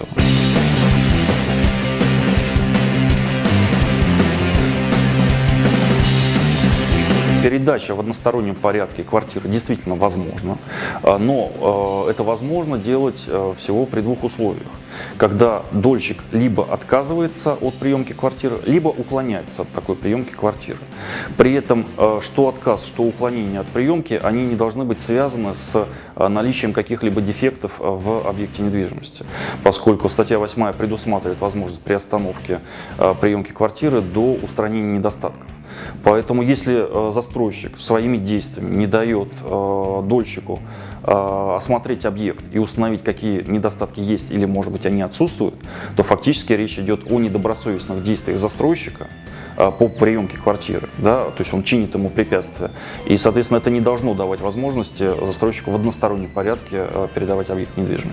Open. Передача в одностороннем порядке квартиры действительно возможна, а, но э, это возможно делать э, всего при двух условиях. Когда дольщик либо отказывается от приемки квартиры, либо уклоняется от такой приемки квартиры. При этом что отказ, что уклонение от приемки, они не должны быть связаны с наличием каких-либо дефектов в объекте недвижимости, поскольку статья 8 предусматривает возможность приостановки приемки квартиры до устранения недостатков. Поэтому если э, застройщик своими действиями не дает э, дольщику э, осмотреть объект и установить, какие недостатки есть или, может быть, они отсутствуют, то фактически речь идет о недобросовестных действиях застройщика по приемке квартиры, да, то есть он чинит ему препятствия. И, соответственно, это не должно давать возможности застройщику в одностороннем порядке передавать объект недвижимости.